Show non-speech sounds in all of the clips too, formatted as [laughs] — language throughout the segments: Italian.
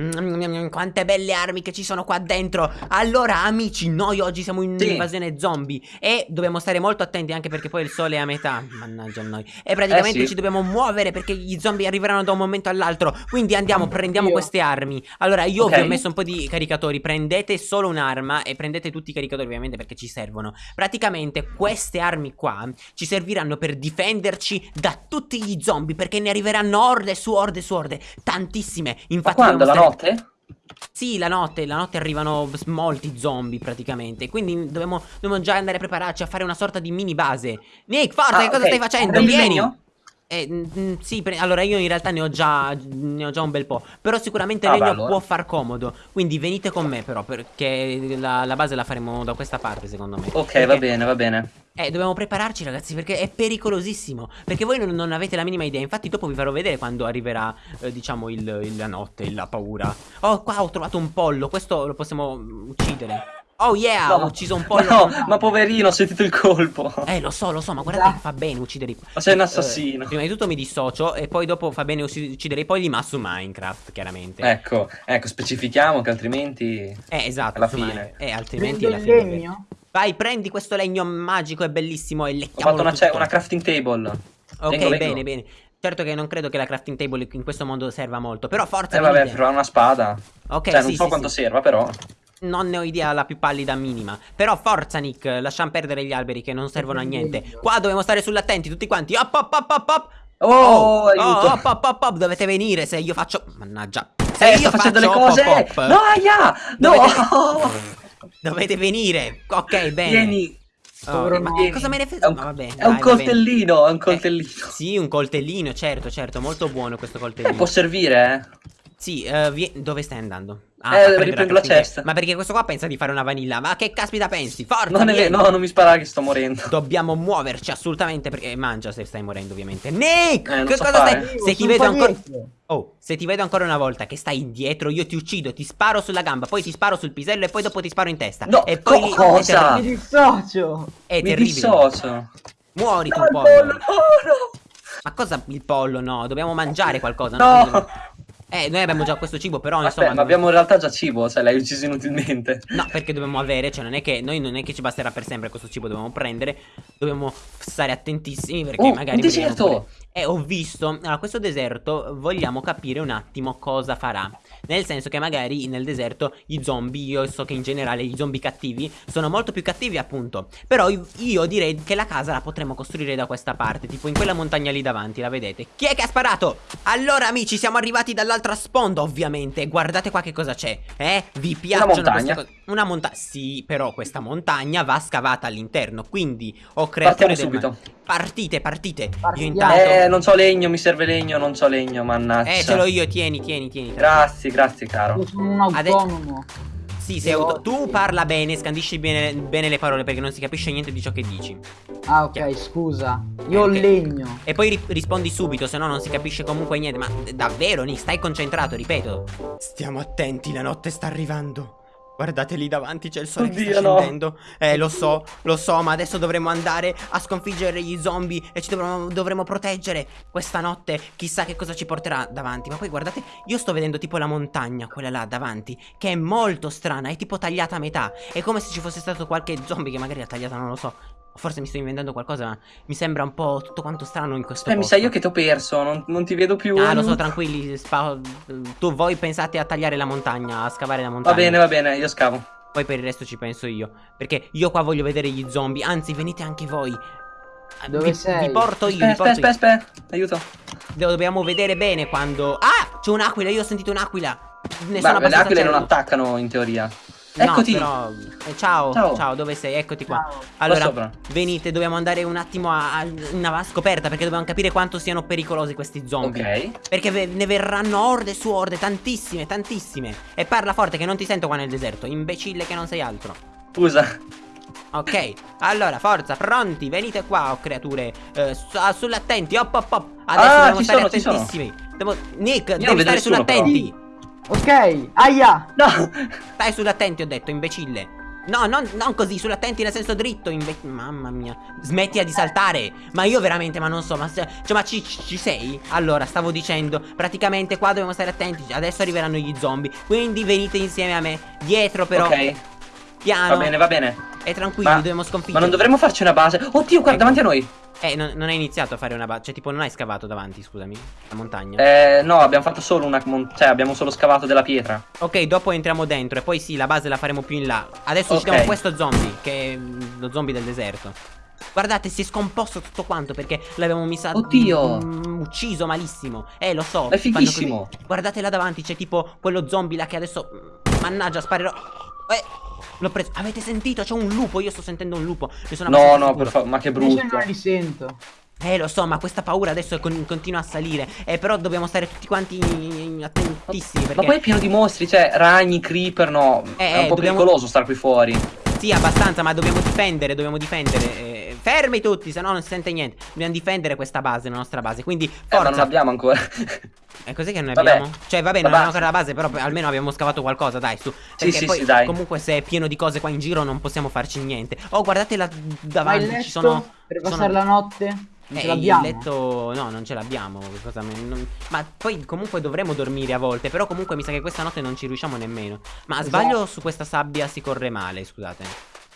Mm, quante belle armi che ci sono qua dentro. Allora amici noi oggi siamo in sì. invasione zombie E dobbiamo stare molto attenti anche perché poi il sole è a metà. Mannaggia noi. E praticamente eh sì. ci dobbiamo muovere perché gli zombie arriveranno da un momento all'altro. Quindi andiamo prendiamo io. queste armi. Allora io okay. vi ho messo un po' di caricatori. Prendete solo un'arma e prendete tutti i caricatori ovviamente perché ci servono. Praticamente queste armi qua ci serviranno per difenderci da tutti gli zombie Perché ne arriveranno orde su orde su orde. Tantissime. Infatti quando? la notte? Sì, la notte, la notte arrivano molti zombie praticamente Quindi dobbiamo, dobbiamo, già andare a prepararci a fare una sorta di mini base Nick, forza, ah, che cosa okay. stai facendo? Vieni! Eh, mm, sì, allora io in realtà ne ho, già, ne ho già un bel po' Però sicuramente il ah, legno allora. può far comodo Quindi venite con me però Perché la, la, base la faremo da questa parte secondo me Ok, perché... va bene, va bene eh, dobbiamo prepararci ragazzi perché è pericolosissimo. Perché voi non, non, avete la minima idea. Infatti dopo vi farò vedere quando arriverà, eh, diciamo, il, il, la notte, la paura. Oh, qua ho trovato un pollo. Questo lo possiamo uccidere. Oh yeah, no, ho ucciso un pollo. [laughs] No, ma poverino, ho sentito il colpo. Eh, lo so, lo so, ma guardate che fa bene uccidere Ma sei un assassino. eh, Prima di tutto mi dissocio E poi dopo fa bene uccidere i polli Ma su Minecraft, chiaramente. Ecco, ecco, specifichiamo che altrimenti Eh, esatto, alla fine. Eh, altrimenti alla fine legno? Vai, prendi questo legno magico e bellissimo e lecchiamolo Ho fatto una, una crafting table. Ok, vengo, bene, vengo. bene. Certo che non credo che la crafting table in questo mondo serva molto, però forza Eh vabbè, però una spada. Ok, cioè, sì, non so sì, quanto sì. serva, però. Non ne ho idea la più pallida minima. Però forza Nick, lasciamo perdere gli alberi che non servono a niente. Qua dobbiamo stare sull'attenti tutti quanti. Op op op op op Oh, oh, oh op, op, op, op, dovete venire se io faccio Mannaggia. Se eh, io sto facendo le cose. op, op, No, aia, no! Dovete... [laughs] Dovete venire. Ok, bene. Vieni. Oh, ma vieni. cosa me ne frega? È, un, è un coltellino, è un coltellino. Eh, sì, un coltellino, certo, certo, molto buono questo coltellino. Eh, può servire, eh? Sì, uh, dove stai andando? Ah, eh, riprendo la cesta. Ma perché questo qua pensa di fare una vanilla? Ma che caspita pensi? Forza! Non è no, non mi spara che sto morendo. Dobbiamo muoverci assolutamente perché mangia se stai morendo, ovviamente. Nick! Eh, che so cosa fare. stai? Se ti vedo ancora Oh, se ti vedo ancora una volta che stai indietro, io ti uccido, ti sparo sulla gamba, poi ti sparo sul pisello e poi dopo ti sparo in testa. No, e poi co cosa? Mi dissocio. È mi dissocio. Muori tu, pollo. No, no. Ma cosa il pollo? No, dobbiamo mangiare qualcosa. No. no. Eh, noi abbiamo già questo cibo, però Aspetta, insomma. ma abbiamo in realtà già cibo, cioè l'hai ucciso inutilmente. No, perché dobbiamo avere, cioè non è che noi non è che ci basterà per sempre questo cibo, dobbiamo prendere, dobbiamo stare attentissimi perché oh, magari. Un deserto! E ho visto, allora questo deserto vogliamo capire un attimo cosa farà. Nel senso che magari nel deserto gli zombie, io so che in generale gli zombie cattivi sono molto più cattivi appunto. Però io direi che la casa la potremmo costruire da questa parte, tipo in quella montagna lì davanti, la vedete? Chi è che ha sparato? Allora amici siamo arrivati dall'altra sponda ovviamente, guardate qua che cosa c'è Eh? Vi piacciono Una montagna? Una montagna, sì però questa montagna va scavata all'interno Quindi ho creato... Partiamo subito. Partite, partite. Io intanto... Eh, non so legno, mi serve legno, non so legno, mannaggia. Eh, ce l'ho io, tieni, tieni, tieni. Grazie, grazie, caro. Io sono un autonomo. Ade... Sì, sei auto... tu parla bene, scandisci bene, bene, le parole perché non si capisce niente di ciò che dici. Ah, ok, Chiaro. scusa. Io ho legno. E poi ri rispondi subito, se no non si capisce comunque niente. Ma davvero, Nick, stai concentrato, ripeto. Stiamo attenti, la notte sta arrivando. Guardate lì davanti c'è il sole Oddio, che sta scendendo. No. Eh lo so, lo so Ma adesso dovremo andare a sconfiggere gli zombie E ci dovremo, dovremo, proteggere Questa notte. Chissà che cosa ci porterà davanti. Ma poi guardate Io sto vedendo tipo la montagna Quella là davanti Che è molto strana È tipo tagliata a metà. È come se ci fosse stato qualche zombie Che magari ha tagliata non lo so Forse mi sto inventando qualcosa, ma mi sembra un po' tutto quanto strano in questo Eh, posto. mi sa io che ti ho perso, non, non, ti vedo più. Ah, lo so, tranquilli. tu voi pensate a tagliare la montagna, a scavare la montagna. Va bene, va bene, io scavo. Poi per il resto ci penso io. Perché io qua voglio vedere gli zombie. Anzi, venite anche voi. Dove vi, sei? Vi porto io. Aspetta, aspetta, aspetta, aiuto. Dobbiamo vedere bene quando. Ah! C'è un'aquila, io ho sentito un'aquila. Ne Ma le aquile non attaccano in teoria. Eccoti. No, però... eh, ciao, ciao, ciao, dove sei? Eccoti qua. Ciao. Allora, venite, dobbiamo andare un attimo a, a una scoperta perché dobbiamo capire quanto siano pericolosi questi zombie. Ok. Perché ne verranno orde su orde, tantissime, tantissime. E parla forte che non ti sento qua nel deserto, imbecille che non sei altro. Scusa. Ok, allora, forza, pronti, venite qua, oh, creature. Eh, ah, sull'attenti, op, op, op. Adesso ah, dobbiamo stare sono, attentissimi. Devo... Nick, Io devi stare sull'attenti. Ok, aia! No! Stai sull'attenti, ho detto, imbecille. No, non, non così, sull'attenti nel senso dritto. Mamma mia. Smettila di saltare. Ma io veramente, ma non so, ma, cioè, ma ci, ci, sei? Allora, stavo dicendo, praticamente qua dobbiamo stare attenti. Adesso arriveranno gli zombie. Quindi venite insieme a me. Dietro però. Ok. Piano. Va bene, va bene. E tranquilli, ma, dobbiamo sconfiggere. Ma non dovremmo farci una base. Oddio, qua ecco. davanti a noi. Eh, non, non, hai iniziato a fare una base. Cioè, tipo, non hai scavato davanti, scusami. La montagna. Eh, no, abbiamo fatto solo una. Cioè, abbiamo solo scavato della pietra. Ok, dopo entriamo dentro. E poi sì, la base la faremo più in là. Adesso okay. uccidiamo questo zombie. Che è lo zombie del deserto. Guardate, si è scomposto tutto quanto perché l'abbiamo messa. Oddio! Mm, ucciso malissimo. Eh, lo so. È fighissimo. Guardate là davanti, c'è tipo quello zombie là che adesso. Mm, mannaggia, sparerò. Eh. L'ho preso. Avete sentito? C'è un lupo. Io sto sentendo un lupo. no, no, per favore. Ma che brutto. Io non li sento. Eh lo so ma questa paura adesso con continua a salire Eh però dobbiamo stare tutti quanti attentissimi perché... Ma poi è pieno di mostri Cioè ragni, creeper no eh, È un po' dobbiamo... pericoloso stare qui fuori Sì abbastanza ma dobbiamo difendere Dobbiamo difendere eh, Fermi tutti se no non si sente niente. Dobbiamo difendere questa base La nostra base Quindi forza Eh ma non l'abbiamo ancora. E cos'è che non ne abbiamo? Cioè vabbè non abbiamo ancora la base Però almeno abbiamo scavato qualcosa dai su. Perché sì, sì, poi sì, dai. comunque se è pieno di cose qua in giro Non possiamo farci niente. Oh guardate là davanti Ci sono Per passare sono... la notte non ce eh, l'abbiamo? Il letto... No, non ce l'abbiamo. Non... Ma poi comunque dovremo dormire a volte. Però comunque mi sa che questa notte non ci riusciamo nemmeno. Ma esatto. sbaglio su questa sabbia si corre male, scusate.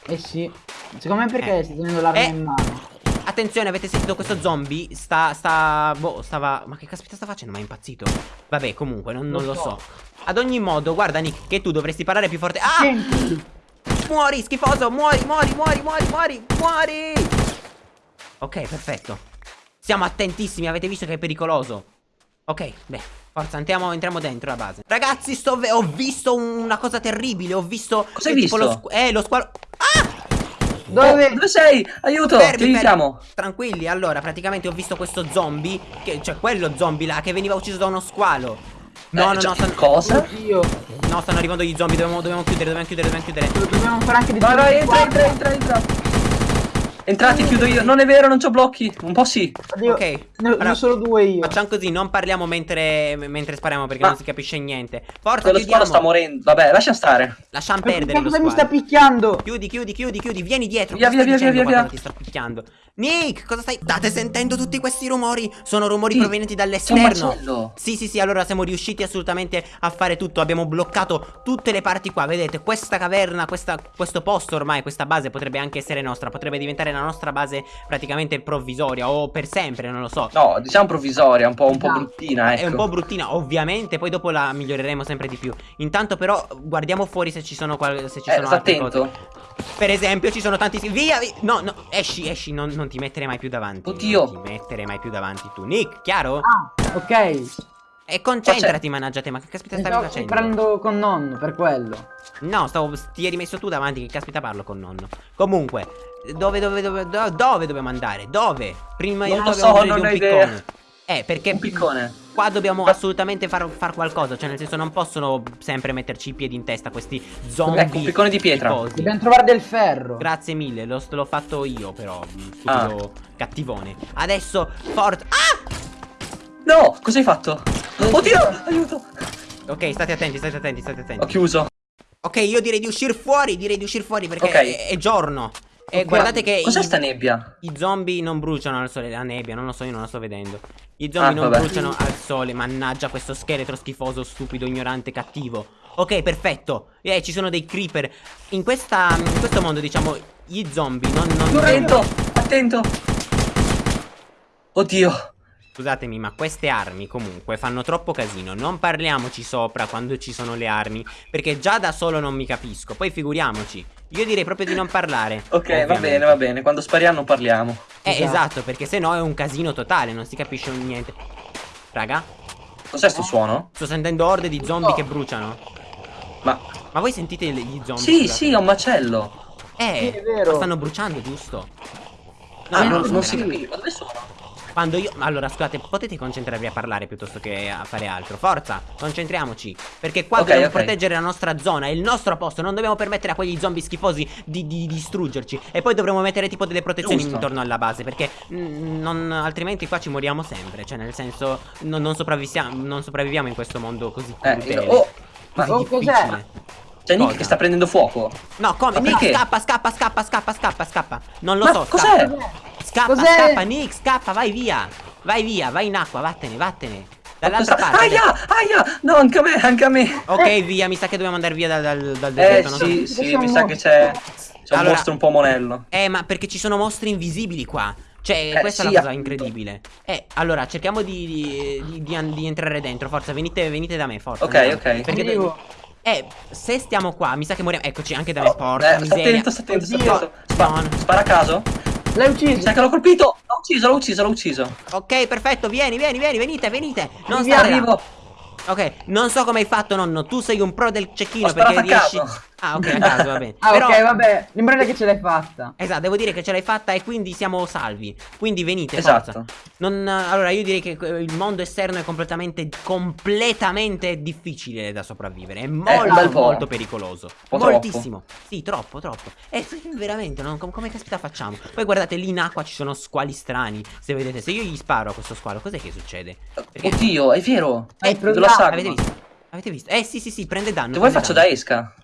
Eh sì. Secondo me perché eh. stai tenendo l'arma eh. in mano. Attenzione, avete sentito questo zombie? Sta, sta, boh, stava... Ma che caspita sta facendo? Ma è impazzito? Vabbè, comunque, non, non lo, so. so. Ad ogni modo, guarda Nick, che tu dovresti parlare più forte. Ah! Senti. Muori, schifoso, muori, muori, muori, muori, muori, muori! Ok, perfetto. Siamo attentissimi, avete visto che è pericoloso. Ok, beh, forza, andiamo, entriamo dentro la base. Ragazzi, sto ho visto una cosa terribile. Ho visto. Cosa hai visto? Lo eh, lo squalo. Ah! Dove? Oh, dove sei? Aiuto! Fermi, ti aiutiamo. Tranquilli, allora, praticamente ho visto questo zombie. Che, cioè, quello zombie là che veniva ucciso da uno squalo. No, eh, no, no, stanno... Cosa? Io. No, stanno arrivando gli zombie, dobbiamo, dobbiamo chiudere, dobbiamo chiudere, dobbiamo chiudere. Dobbiamo fare anche di Vai, vai, entra, entra, entra, entra. Entrati, chiudo io. Non è vero, non c'ho blocchi. Un po' sì. Oddio, ok. Ne allora, solo due io. Facciamo così, non parliamo mentre, mentre spariamo perché Ma non si capisce niente. Forza, Quello chiudiamo. sta morendo. Vabbè, lascia stare. Lasciamo perdere. Cosa mi sta picchiando? Chiudi, chiudi, chiudi, chiudi. Vieni dietro. Via, via, via, via, via, via. Ti sto picchiando. Nick, cosa stai? State sentendo tutti questi rumori? Sono rumori sì, provenienti dall'esterno. Sì, sì, sì, allora siamo riusciti assolutamente a fare tutto. Abbiamo bloccato tutte le parti qua. Vedete, questa caverna, questa, questo posto ormai, questa base potrebbe anche essere nostra. Potrebbe diventare la nostra base praticamente provvisoria o per sempre, non lo so. No, diciamo provvisoria, un po', un po bruttina, ecco. È un po' bruttina, ovviamente, poi dopo la miglioreremo sempre di più. Intanto però guardiamo fuori se ci sono, se ci eh, sono altre attento. cose. Per esempio ci sono tanti Via, via No, no, esci, esci Non, non ti mettere mai più davanti Oddio Non ti mettere mai più davanti tu Nick, chiaro? Ah, ok E concentrati, mannaggia te Ma che caspita stavi facendo? Sto parlando con nonno, per quello No, stavo, ti eri messo tu davanti Che caspita parlo con nonno Comunque Dove, dove, dove, dove, dove dobbiamo andare? Dove? Prima di tutto dobbiamo so, non un piccone idea. Eh, perché Un piccone Qua dobbiamo assolutamente far, far, qualcosa Cioè nel senso non possono sempre metterci i piedi in testa Questi zombie Ecco un piccone di pietra tifosi. Dobbiamo trovare del ferro Grazie mille L'ho fatto io però Stupido ah. cattivone Adesso forza Ah No cosa hai fatto? Oddio aiuto. Ok state attenti state attenti state attenti. Ho chiuso. Ok io direi di uscire fuori Direi di uscire fuori perché okay. è, è giorno. E okay. guardate che Cos'è sta nebbia? I zombie non bruciano al sole La nebbia, non lo so, io non la sto vedendo. I zombie ah, non vabbè. bruciano al sole Mannaggia questo scheletro schifoso, stupido, ignorante, cattivo. Ok, perfetto. Eh, ci sono dei creeper. In, questa, in questo mondo, diciamo, gli zombie non... non attento, attento. Oddio Scusatemi, ma queste armi comunque fanno troppo casino. Non parliamoci sopra quando ci sono le armi. Perché già da solo non mi capisco. Poi figuriamoci. Io direi proprio di non parlare. ok, ovviamente. va bene, va bene. Quando spariamo parliamo. Eh, esatto, esatto perché se no è un casino totale. Non si capisce niente. Raga. Cos'è sto suono? Sto sentendo orde di zombie oh. che bruciano. Ma... Ma voi sentite gli zombie? Sì, scusate? sì, è un macello. Eh, sì, è vero. stanno bruciando, giusto? No, ah, non, non si capisce. Dove sono? Quando io... Allora, scusate, potete concentrarvi a parlare piuttosto che a fare altro. Forza, concentriamoci. Perché qua okay, dobbiamo okay. proteggere la nostra zona, è il nostro posto. Non dobbiamo permettere a quegli zombie schifosi di, di, di distruggerci. E poi dovremo mettere tipo delle protezioni Giusto. intorno alla base. Perché mm, non, altrimenti qua ci moriamo sempre. Cioè, nel senso, non, non, sopravviviamo, non sopravviviamo in questo mondo così eh, io, oh, ma oh, cos'è? C'è Nick che sta prendendo fuoco. No, come? Nick, scappa, scappa, scappa, scappa, scappa, scappa. Non lo Ma so. cos'è? Scappa, scappa, Cos'è? scappa, Nick, scappa, vai via. Vai via, vai in acqua, vattene, vattene. Dall'altra parte. Aia, aia! No, anche a me, anche a me. Ok, via, mi sa che dobbiamo andare via dal, dal, dal Eh deserto. non so- sì, sì, mi sa che c'è. C'è un Allora- mostro un po' monello. Eh, ma perché ci sono mostri invisibili qua. Cioè, Eh, questa sì, è la cosa appunto. incredibile. Eh, allora, cerchiamo di, di, di- di- di entrare dentro. Forza, venite, venite da me, forza. Ok, andiamo. ok. Perché Arrivo. Eh, se stiamo qua, mi sa che moriamo. Eccoci, anche da me. Oh, Porca eh, sta miseria. attento, sta attento, sta attento. Spa- No, no. Spara a caso? L'hai ucciso. sa che l'ho colpito! L'ho ucciso, l'ho ucciso, l'ho ucciso. Ok, perfetto, vieni, vieni, vieni, venite, venite. Non stare arrivo. Ok, non so come hai fatto, nonno. Tu sei un pro del cecchino perché riesci. caso. Ah, ok, a caso, va bene. Ah, Però... ok, vabbè. L'impresa che ce l'hai fatta. Esatto, devo dire che ce l'hai fatta e quindi siamo salvi. Quindi venite, Esatto. forza. Non, allora, io direi che il mondo esterno è completamente, completamente difficile da sopravvivere. È molto, un bel po'. molto pericoloso. Moltissimo. Sì, troppo, troppo. E veramente, non- com- come caspita facciamo? Poi guardate, lì in acqua ci sono squali strani. Se vedete, se io gli sparo a questo squalo, cos'è che succede? Perché... Oddio, è vero. Hai Eh, dove la sagoma? Avete visto? Avete visto? Eh sì sì sì, prende danno. Se vuoi faccio da danno. esca.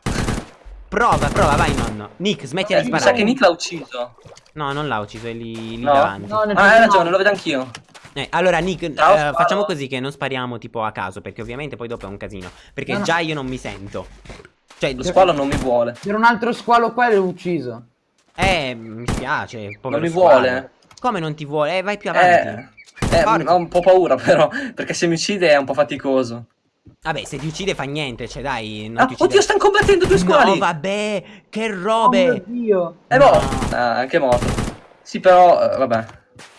Prova, prova, vai nonno. Nick, smetti Eh, di mi sa sparare. che Nick l'ha ucciso. No, non l'ha ucciso, è lì, lì No? davanti. No, Ah, hai ragione, lo vedo anch'io. Eh, allora Nick, Ciao, eh, facciamo così che non spariamo tipo a caso, perché ovviamente poi dopo è un casino. Perché No, no. già io non mi sento. Cioè, Lo squalo non mi vuole. C'era un altro squalo qua e l'ho ucciso. eh, mi spiace, Non mi squalo. vuole. Come non ti vuole? Eh, vai più avanti. Eh, eh, ho un po' paura però, perché se mi uccide è un po' faticoso. Vabbè, se ti uccide fa niente, cioè dai, non Ah, ti uccide. oddio, stanno combattendo due squali! No, vabbè, che Oh robe. mio Dio. Eh, No. boh, ah, anche morto. Sì, però, eh, vabbè.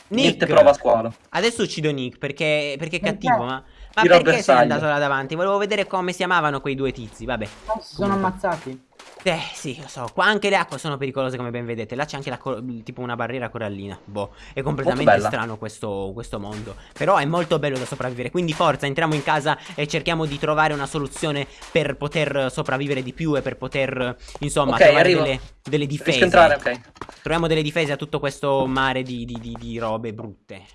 Niente prova squalo. Adesso uccido Nick perché, perché è Perché? cattivo, ma... Ma Tiro perché sei andato là davanti? Volevo vedere come si amavano quei due tizi, vabbè. Si sono ammazzati. Eh, sì, lo so. Qua anche le acque sono pericolose come ben vedete. Là c'è anche tipo una barriera corallina. Boh, è completamente strano questo, questo mondo. Però è molto bello da sopravvivere. Quindi forza, entriamo in casa e cerchiamo di trovare una soluzione per poter sopravvivere di più e per poter, insomma, Ok, trovare delle, delle difese. Entrare, ok. Troviamo delle difese a tutto questo mare di, di- di- di robe brutte.